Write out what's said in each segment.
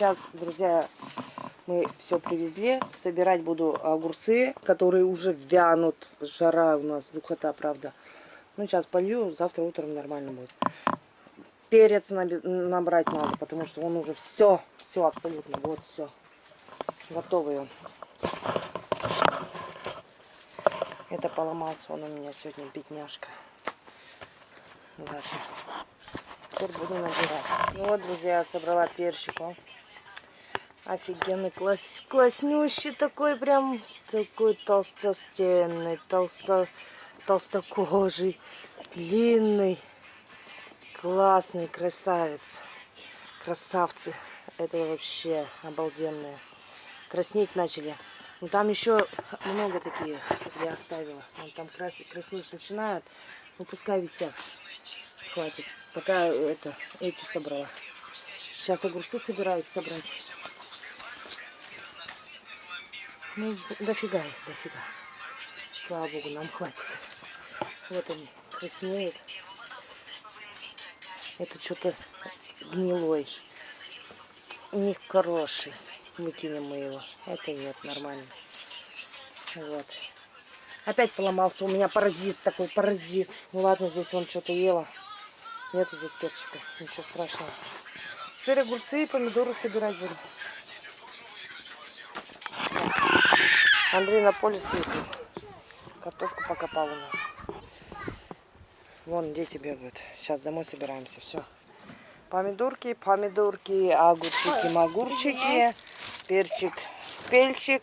сейчас, друзья, мы все привезли. Собирать буду огурцы, которые уже вянут. Жара у нас, духота, правда. Ну, сейчас полью, завтра утром нормально будет. Перец набрать надо, потому что он уже все, все абсолютно, вот все. Готовый. Это поломался он у меня сегодня, бедняжка. Ладно. Теперь буду набирать. Ну вот, друзья, собрала перчику. Офигенный, класс, класснющий такой, прям такой толстостенный, толсто, толстокожий, длинный, классный, красавец. Красавцы. Это вообще обалденные. Краснеть начали. Ну там еще много таких я оставила. Вон там красить, краснеть начинают. Ну пускай висят. Хватит. Пока это, эти собрала. Сейчас огурцы собираюсь собрать. Ну, дофига их, дофига. Слава богу, нам хватит. Вот они, краснеют. Это что-то гнилой. Не хороший. Выкинем мы его. Это нет, нормально. Вот. Опять поломался. У меня паразит такой, паразит. Ну ладно, здесь он что-то ела. Нету здесь перчика. Ничего страшного. Теперь огурцы и помидоры собирать буду. Андрей на поле съездил. Картошку покопал у нас. Вон дети бегают. Сейчас домой собираемся. Все. Помидорки, помидорки, огурчики, магурчики, перчик, спельчик,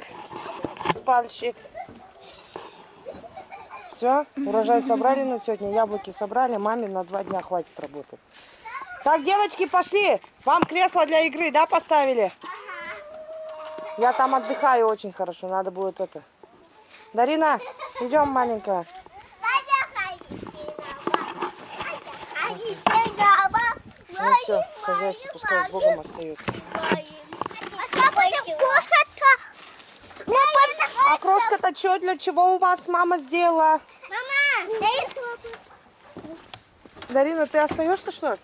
спальчик. Все, урожай собрали на сегодня, яблоки собрали, маме на два дня хватит работать. Так, девочки, пошли. Вам кресло для игры, да, поставили? Я там отдыхаю очень хорошо. Надо будет это. Дарина, идем, маленькая. Ну все, хозяйство пускай с Богом остается. А крошка-то что, для чего у вас мама сделала? Мама, Дарина, ты остаешься что ли?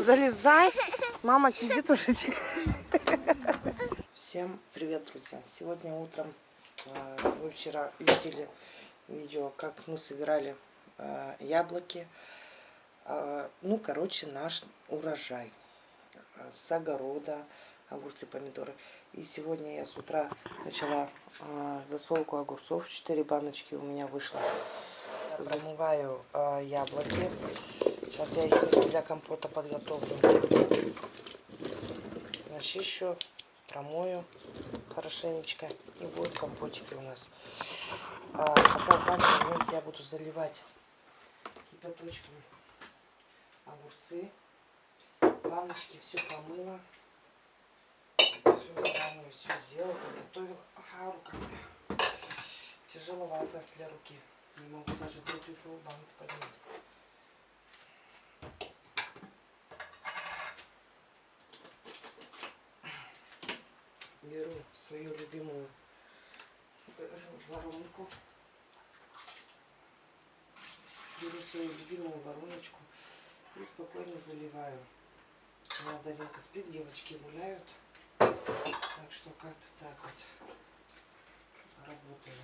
Залезай. Мама сидит уже. Всем привет, друзья! Сегодня утром, э, вы вчера видели видео, как мы собирали э, яблоки. Э, ну, короче, наш урожай с огорода, огурцы, помидоры. И сегодня я с утра начала засолку огурцов. Четыре баночки у меня вышло. Замываю яблоки. Сейчас я их для компота подготовлю. Начищу промою хорошенечко и будут компотики у нас. А пока в данный я буду заливать кипяточком огурцы, баночки, все помыла, все заранее все сделала, подготовила. Ага, рука тяжеловато для руки. Не могу даже двухлитровую банку поднять. Беру свою любимую воронку. Беру свою любимую вороночку и спокойно заливаю. У меня Даринка спит, девочки гуляют. Так что как-то так вот работаю.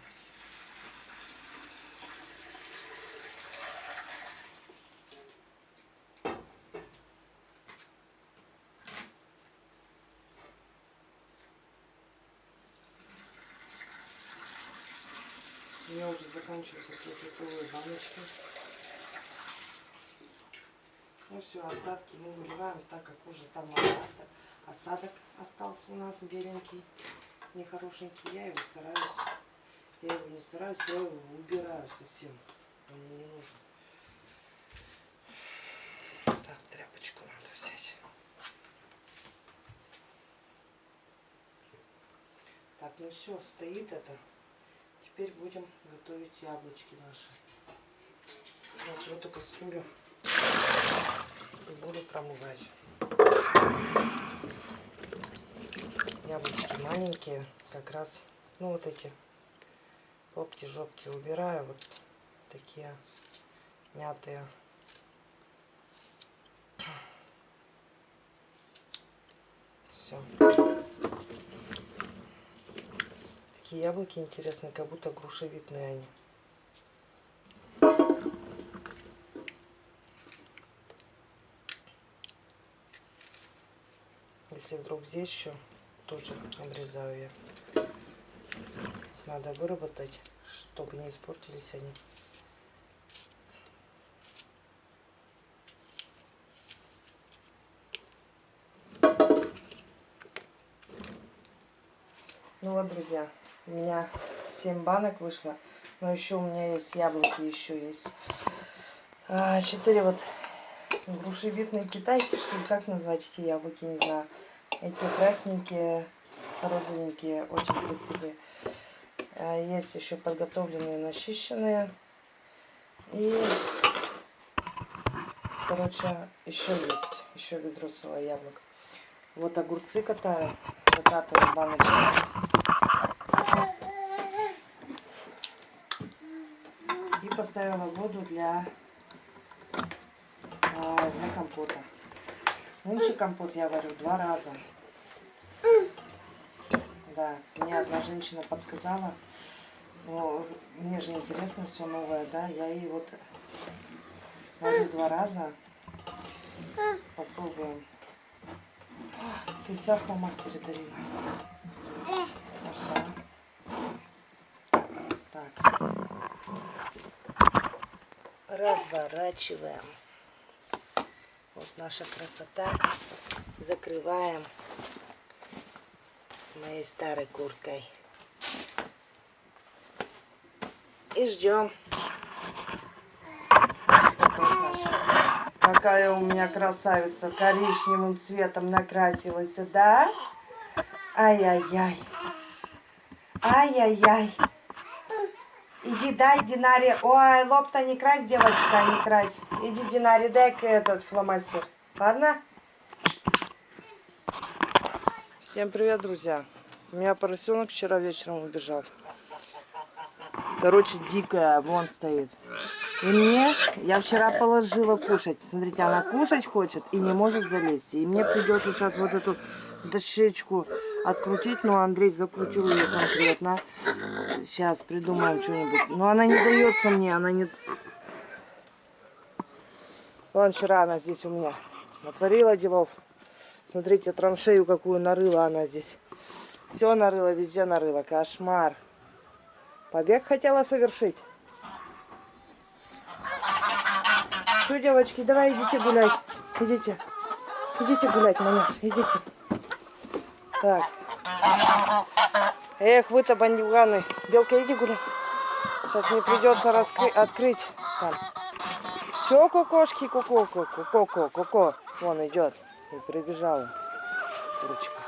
У меня заканчиваются трехлитровые баночки. Ну все, остатки мы выливаем, так как уже там осадок, осадок остался у нас беленький, нехорошенький. Я его стараюсь, я его не стараюсь, я его убираю совсем. Он мне не нужен. Так, тряпочку надо взять. Так, ну все, стоит это. Теперь будем готовить яблочки наши. Сейчас в эту кастрюлю и буду промывать. Яблочки маленькие, как раз, ну вот эти попки, жопки убираю, вот такие мятые. все. Такие яблоки интересные, как будто грушевидные они. Если вдруг здесь еще, тоже обрезаю я. Надо выработать, чтобы не испортились они. Ну вот, друзья, у меня 7 банок вышло. Но еще у меня есть яблоки, еще есть. А, 4 вот грушевидные китайки, что ли, как назвать эти яблоки, не знаю. Эти красненькие, розовенькие, очень красивые. А, есть еще подготовленные, начищенные. И, короче, еще есть. Еще ведро целое яблок. Вот огурцы катаю, закатываю баночки. И поставила воду для, а, для компота. Нынче компот я варю два раза. Да, мне одна женщина подсказала. Но мне же интересно все новое, да. Я ей вот варю два раза. Попробуем. Ты вся в фломастере, Дарина. Ага. Так. Разворачиваем. Вот наша красота. Закрываем моей старой курткой. И ждем. Какая у меня красавица коричневым цветом накрасилась, да? Ай-яй-яй. Ай-яй-яй. Иди, дай Динаре. Ой, лоб-то не крась, девочка, не крась. Иди, Динаре, дай-ка этот фломастер. Ладно? Всем привет, друзья. У меня поросенок вчера вечером убежал. Короче, дикая, вон стоит. И мне, я вчера положила кушать. Смотрите, она кушать хочет и не может залезть. И мне придется сейчас вот эту дощечку открутить. Но Андрей закрутил ее конкретно. Сейчас придумаем что-нибудь. Но она не дается мне, она не... Вон вчера она здесь у меня натворила делов. Смотрите, траншею какую нарыла она здесь. Все нарыла, везде нарыла. Кошмар. Побег хотела совершить. Что, девочки, давай идите гулять. Идите. Идите гулять, маняш, идите. Так. Эх, вы-то бандюганы. Белка, иди гулять. Сейчас мне придется раскрыть, открыть. Там. Че, кукошки, ку-ку, ку-ку, ку-ку, ку-ку. Вон идет. И прибежала. Курочка.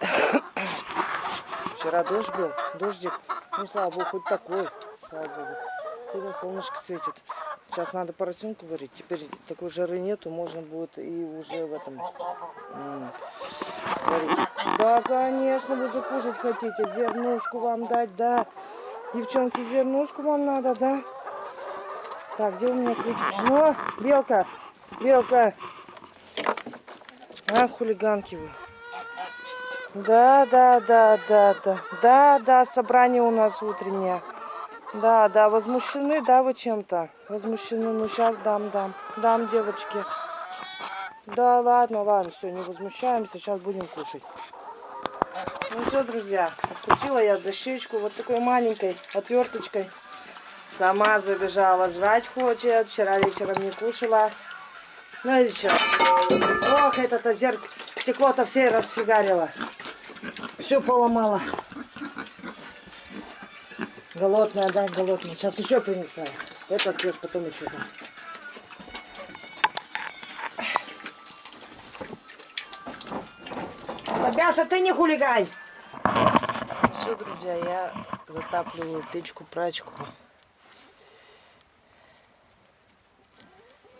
Вчера дождь был, дождик. Ну, слава богу, хоть такой. Слава богу. Сегодня солнышко светит. Сейчас надо поросенку варить. Теперь такой жары нету, можно будет и уже в этом сварить. Да, конечно, вы же кушать хотите. Зернушку вам дать, да. Девчонки, зернушку вам надо, да? Так, где у меня ключик? Ну, белка, белка. А, хулиганки вы. Да, да, да, да, да. Да, да, собрание у нас утреннее. Да, да, возмущены, да, вы чем-то? Возмущены, ну сейчас дам, дам. Дам, девочки. Да, ладно, ладно, все, не возмущаемся, сейчас будем кушать. Ну все, друзья, открутила я дощечку вот такой маленькой отверточкой. Сама забежала, жрать хочет, вчера вечером не кушала. Ну и что? Ох, это-то зеркало, стекло-то все расфигарило. Все поломало. Голодная, да, голодная. Сейчас еще принесла. Это съест, потом еще дам. Бабяша, ты не хулигань! Все, друзья, я затапливаю печку-прачку.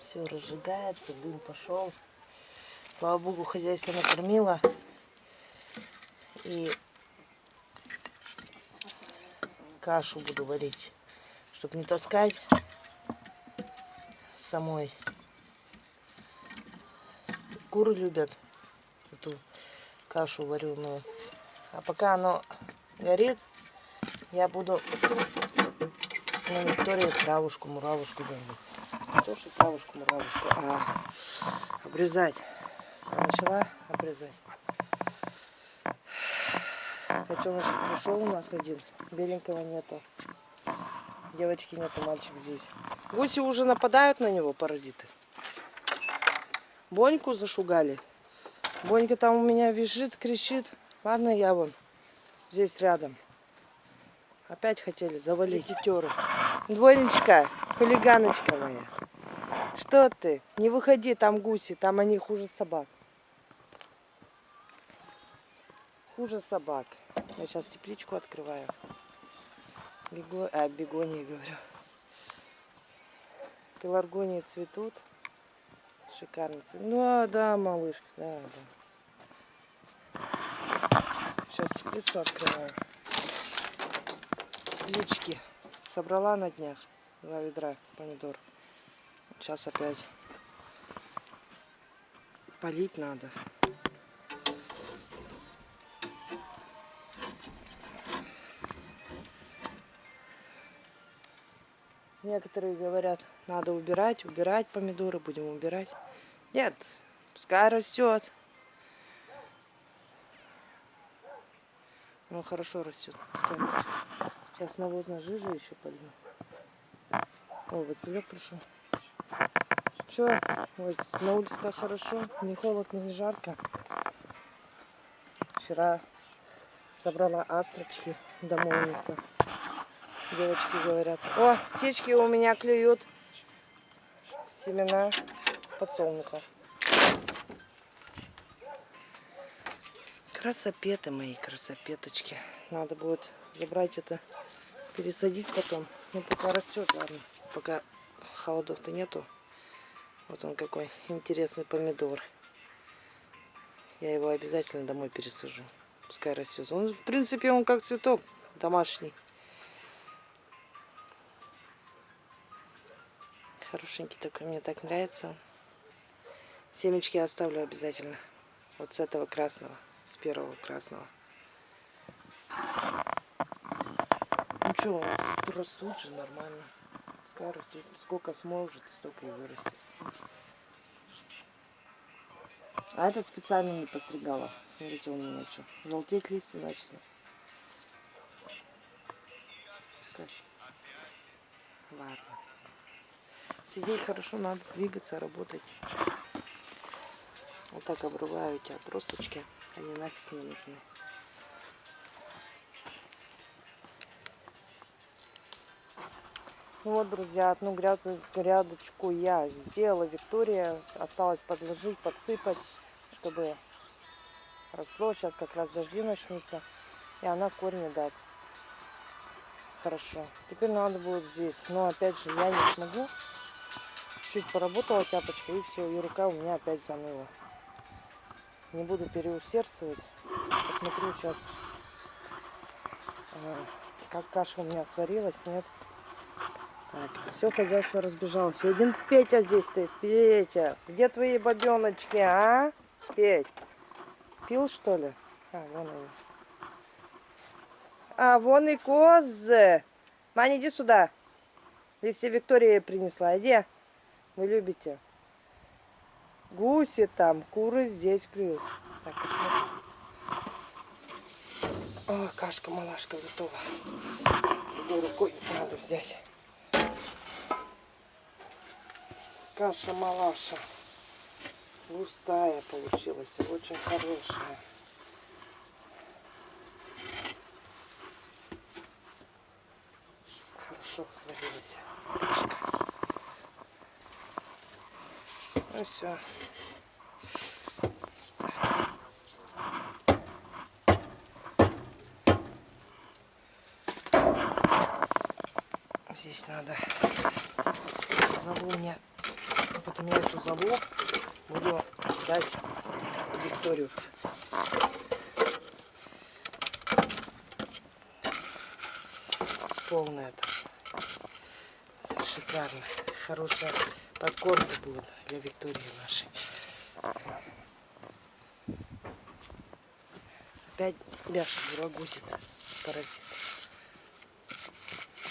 Все разжигается, дым пошел. Слава богу, хозяйство накормила. И кашу буду варить, чтобы не таскать самой. Куры любят эту кашу вареную. А пока оно горит, я буду на Виктории травушку, муравушку делать. То, что травушку, муравушку, а обрезать. Начала обрезать. Котеночек пришел у нас один, беленького нету. Девочки нету, мальчик здесь. Гуси уже нападают на него, паразиты. Боньку зашугали. Бонька там у меня визжит, кричит. Ладно, я вон здесь рядом. Опять хотели завалить тетеру. Двойничка, хулиганочка моя. Что ты? Не выходи, там гуси, там они хуже собак. Хуже собак. Я сейчас тепличку открываю. Бего... А, бегонии говорю. Пеларгонии цветут. Шикарно цветут. Ну, а, да, малышка, да, да. Сейчас теплицу открываю. Теплички. Собрала на днях. Два ведра помидор. Сейчас опять полить надо. Некоторые говорят, надо убирать, убирать помидоры, будем убирать. Нет, пускай растет. Ну, хорошо растет, пускай растет. Сейчас навозная жижа еще полью. О, Василек пришел. Че, вот на улице так хорошо, не холодно, не жарко. Вчера собрала астрочки домой унесла. Девочки говорят, о, птички у меня клюют семена подсолнуха. Красопеты мои, красопеточки. Надо будет забрать это, пересадить потом. Ну, пока растет, ладно. Пока холодов-то нету. Вот он какой интересный помидор. Я его обязательно домой пересажу. Пускай растет. Он, в принципе, он как цветок домашний. Хорошенький такой, мне так нравится. Семечки оставлю обязательно. Вот с этого красного, с первого красного. Ну что, растут же нормально. Растут. Сколько сможет, столько и вырастет. А этот специально не постригала. Смотрите, у меня что. Желтеть листья начали. Пускай. Ладно. Сидеть хорошо, надо двигаться, работать. Вот так обрываю эти отросточки. Они нафиг не нужны. Вот, друзья, одну грядочку я сделала. Виктория осталось подложить, подсыпать, чтобы росло. Сейчас как раз дожди начнутся, и она корни даст. Хорошо. Теперь надо будет здесь. Но опять же, я не смогу чуть поработала тяпочкой и все, и рука у меня опять заныла. Не буду переусердствовать. Посмотрю сейчас, а, как каша у меня сварилась, нет. Так, все хозяйство разбежалось. Один Петя здесь стоит. Петя, где твои бабеночки, а? Петь, пил что ли? А, вон они. А, вон и козы. Маня, иди сюда. Тебе Виктория принесла. Иди. Вы любите? Гуси там, куры здесь клюют. Так. О, кашка-малашка готова. Другой рукой надо взять. Каша-малаша. Густая получилась, очень хорошая. Хорошо сварилась кашка. Ну все. Здесь надо залу мне. Потом я эту залу буду дать Викторию. Полная это. Шикарно. Хорошая подкормка будет для Виктории нашей. опять Бяша бурагузит, паразит.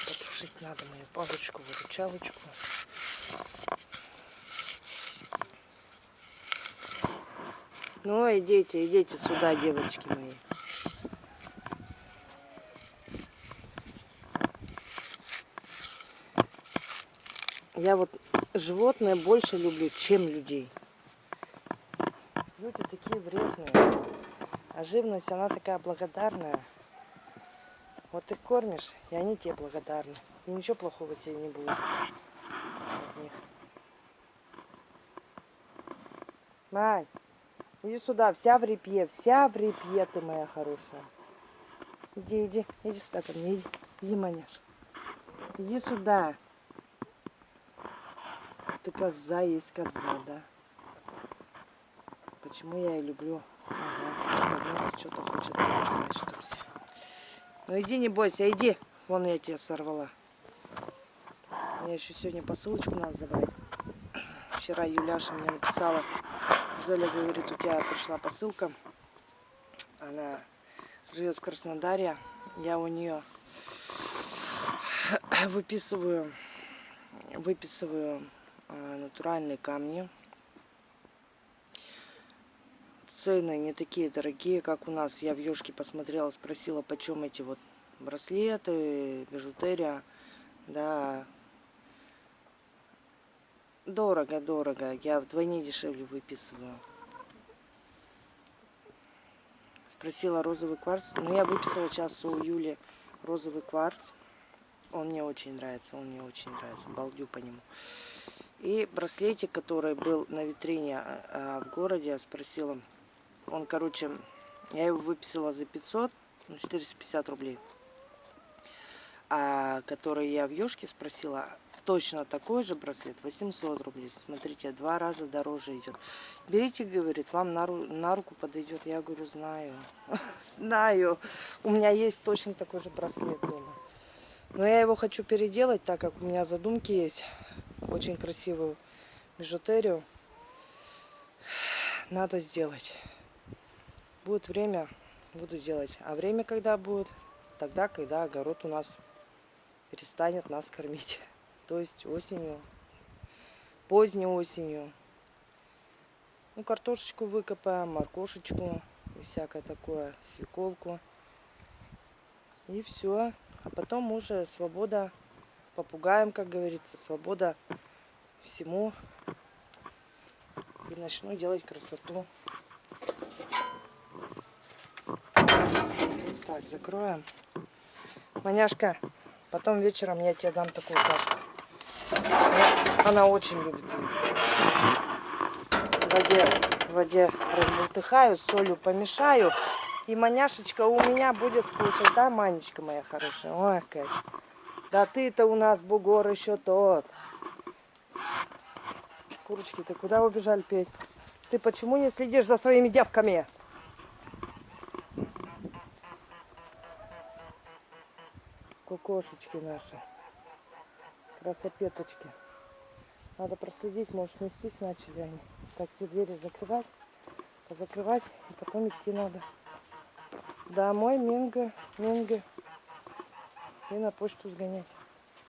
Потушить надо мою палочку, выручалочку. Ну, идите, идите сюда, девочки мои. Я вот животные больше люблю, чем людей. Люди такие вредные. А живность, она такая благодарная. Вот ты кормишь, и они тебе благодарны. И ничего плохого тебе не будет от них. Мань, иди сюда, вся в репье, вся в репье ты моя хорошая. Иди, иди, иди сюда ко мне, иди, иди, маняш. Иди сюда. Ты коза есть коза, да? Почему я и люблю? Ага, что-то хочет значит, друзья. Ну иди, не бойся, иди. Вон я тебя сорвала. Мне еще сегодня посылочку надо забрать. Вчера Юляша мне написала. Золя говорит, у тебя пришла посылка. Она живет в Краснодаре. Я у нее выписываю, выписываю натуральные камни. Цены не такие дорогие, как у нас. Я в Ёшке посмотрела, спросила, почем эти вот браслеты, бижутерия. Да, дорого, дорого. Я вдвойне дешевле выписываю. Спросила розовый кварц. Ну, я выписала сейчас у Юли розовый кварц. Он мне очень нравится, он мне очень нравится. Балдю по нему. И браслетик, который был на витрине а, а, в городе, я спросила. Он, короче, я его выписала за 500, ну, 450 рублей. А который я в Ёшке спросила, точно такой же браслет, 800 рублей. Смотрите, два раза дороже идет. Берите, говорит, вам на, ру на руку подойдет. Я говорю, знаю, знаю. У меня есть точно такой же браслет дома. Но я его хочу переделать, так как у меня задумки есть очень красивую бижутерию. Надо сделать. Будет время, буду делать. А время когда будет? Тогда, когда огород у нас перестанет нас кормить. То есть осенью, поздней осенью. Ну, картошечку выкопаем, моркошечку и всякое такое, свеколку. И все. А потом уже свобода попугаем, как говорится, свобода всему. И начну делать красоту. Так, закроем. Маняшка, потом вечером я тебе дам такую кашку. Она очень любит ее. В воде, в воде разбултыхаю, солью помешаю. И маняшечка у меня будет кушать, да, Манечка моя хорошая? Ой, как. Да ты-то у нас бугор еще тот. Курочки, ты куда убежали петь? Ты почему не следишь за своими девками? Кукошечки наши. Красопеточки. Надо проследить, может нестись начали они. Так, все двери закрывать, позакрывать, и потом идти надо. Домой, Минга, Минга и на почту сгонять.